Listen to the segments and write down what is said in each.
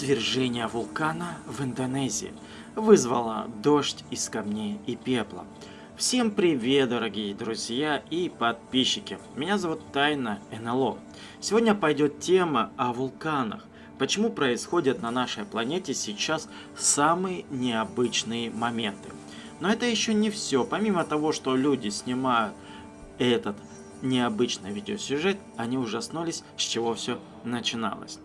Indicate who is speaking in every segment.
Speaker 1: Извержение вулкана в Индонезии вызвало дождь из камней и пепла. Всем привет, дорогие друзья и подписчики. Меня зовут Тайна НЛО. Сегодня пойдет тема о вулканах. Почему происходят на нашей планете сейчас самые необычные моменты. Но это еще не все. Помимо того, что люди снимают этот необычный видеосюжет, они ужаснулись, с чего все начиналось.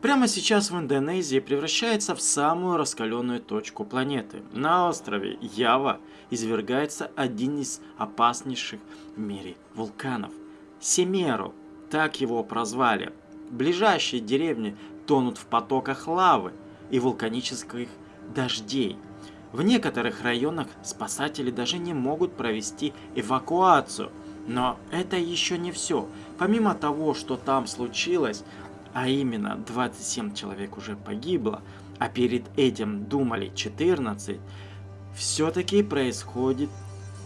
Speaker 1: Прямо сейчас в Индонезии превращается в самую раскаленную точку планеты. На острове Ява извергается один из опаснейших в мире вулканов. Семеру, так его прозвали. Ближайшие деревни тонут в потоках лавы и вулканических дождей. В некоторых районах спасатели даже не могут провести эвакуацию. Но это еще не все. Помимо того, что там случилось, а именно 27 человек уже погибло, а перед этим думали 14, все-таки происходит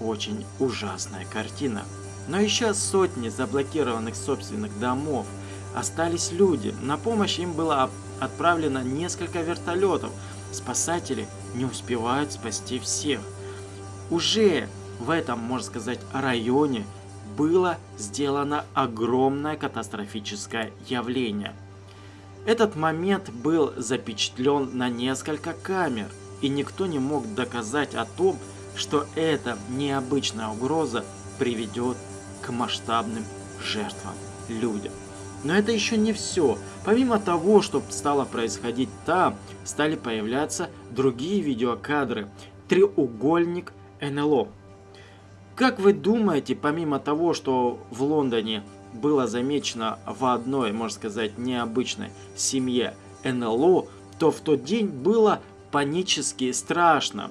Speaker 1: очень ужасная картина. Но еще сотни заблокированных собственных домов. Остались люди. На помощь им было отправлено несколько вертолетов. Спасатели не успевают спасти всех. Уже в этом, можно сказать, районе было сделано огромное катастрофическое явление. Этот момент был запечатлен на несколько камер, и никто не мог доказать о том, что эта необычная угроза приведет к масштабным жертвам людям. Но это еще не все. Помимо того, что стало происходить там, стали появляться другие видеокадры. Треугольник НЛО. Как вы думаете, помимо того, что в Лондоне было замечено в одной, можно сказать, необычной семье НЛО, то в тот день было панически страшно.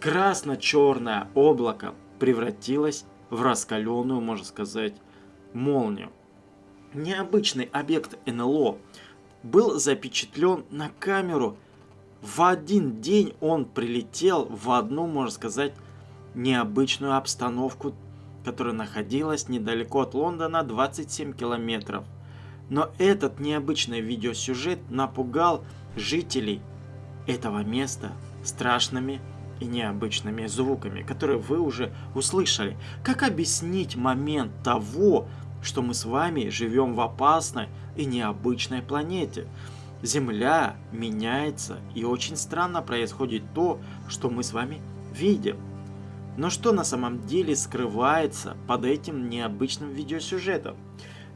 Speaker 1: Красно-черное облако превратилось в раскаленную, можно сказать, молнию. Необычный объект НЛО был запечатлен на камеру. В один день он прилетел в одну, можно сказать, необычную обстановку, которая находилась недалеко от Лондона 27 километров. Но этот необычный видеосюжет напугал жителей этого места страшными и необычными звуками, которые вы уже услышали. Как объяснить момент того, что мы с вами живем в опасной и необычной планете? Земля меняется, и очень странно происходит то, что мы с вами видим. Но что на самом деле скрывается под этим необычным видеосюжетом?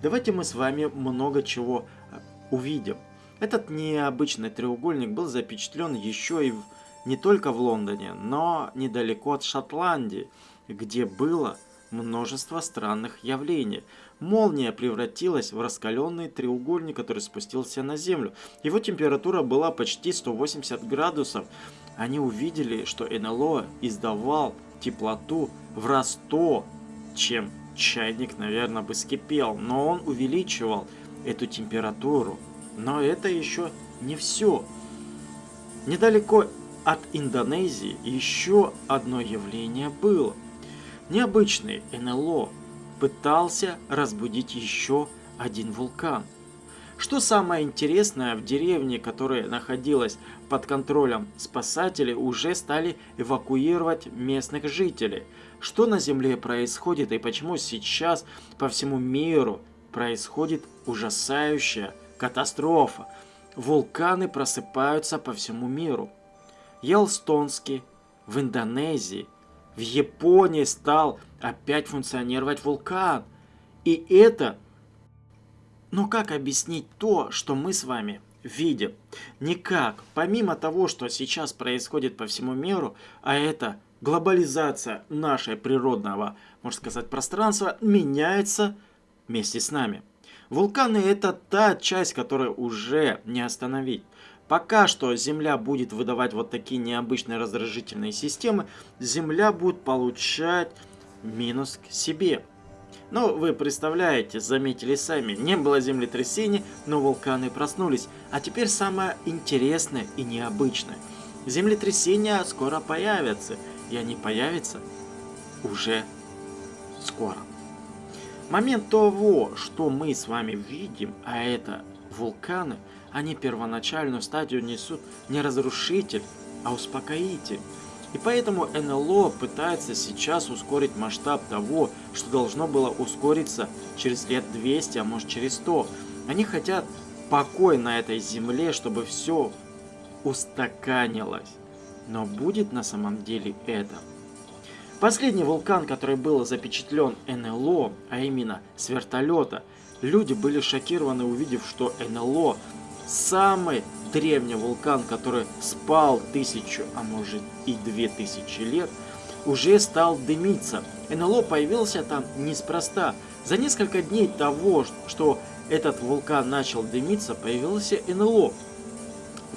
Speaker 1: Давайте мы с вами много чего э, увидим. Этот необычный треугольник был запечатлен еще и в, не только в Лондоне, но недалеко от Шотландии, где было множество странных явлений. Молния превратилась в раскаленный треугольник, который спустился на Землю. Его температура была почти 180 градусов. Они увидели, что НЛО издавал теплоту в раз то, чем чайник, наверное, бы скипел, но он увеличивал эту температуру. Но это еще не все. Недалеко от Индонезии еще одно явление было. Необычный НЛО пытался разбудить еще один вулкан. Что самое интересное, в деревне, которая находилась под контролем спасателей, уже стали эвакуировать местных жителей. Что на Земле происходит и почему сейчас по всему миру происходит ужасающая катастрофа. Вулканы просыпаются по всему миру. Йелстонский в Индонезии, в Японии стал опять функционировать вулкан. И это но как объяснить то, что мы с вами видим? Никак. Помимо того, что сейчас происходит по всему миру, а это глобализация нашей природного, можно сказать, пространства, меняется вместе с нами. Вулканы это та часть, которую уже не остановить. Пока что Земля будет выдавать вот такие необычные раздражительные системы, Земля будет получать минус к себе. Но вы представляете, заметили сами, не было землетрясений, но вулканы проснулись. А теперь самое интересное и необычное. Землетрясения скоро появятся, и они появятся уже скоро. Момент того, что мы с вами видим, а это вулканы, они первоначальную стадию несут не разрушитель, а успокоитель. И поэтому НЛО пытается сейчас ускорить масштаб того, что должно было ускориться через лет 200, а может через 100. Они хотят покой на этой земле, чтобы все устаканилось. Но будет на самом деле это? Последний вулкан, который был запечатлен НЛО, а именно с вертолета, люди были шокированы, увидев, что НЛО самый древний вулкан, который спал тысячу, а может и две тысячи лет, уже стал дымиться. НЛО появился там неспроста. За несколько дней того, что этот вулкан начал дымиться, появился НЛО.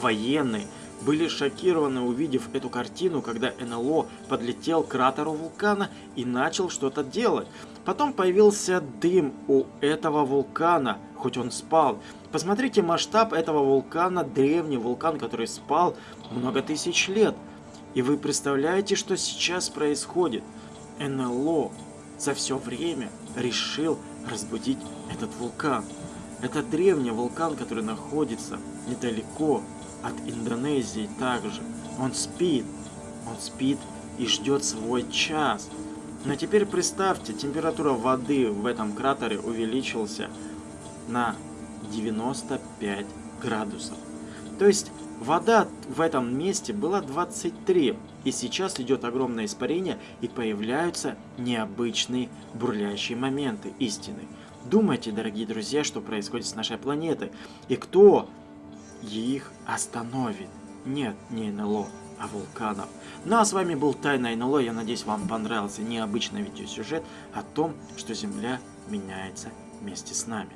Speaker 1: Военные были шокированы, увидев эту картину, когда НЛО подлетел к кратеру вулкана и начал что-то делать. Потом появился дым у этого вулкана, хоть он спал. Посмотрите масштаб этого вулкана, древний вулкан, который спал много тысяч лет. И вы представляете, что сейчас происходит? НЛО за все время решил разбудить этот вулкан. Это древний вулкан, который находится недалеко от Индонезии также. Он спит. Он спит и ждет свой час. Но теперь представьте, температура воды в этом кратере увеличилась на 95 градусов. То есть вода в этом месте была 23, и сейчас идет огромное испарение, и появляются необычные бурлящие моменты истины. Думайте, дорогие друзья, что происходит с нашей планетой, и кто их остановит. Нет, не НЛО, а вулканов. Ну а с вами был Тайна НЛО. Я надеюсь, вам понравился необычный видеосюжет о том, что Земля меняется вместе с нами.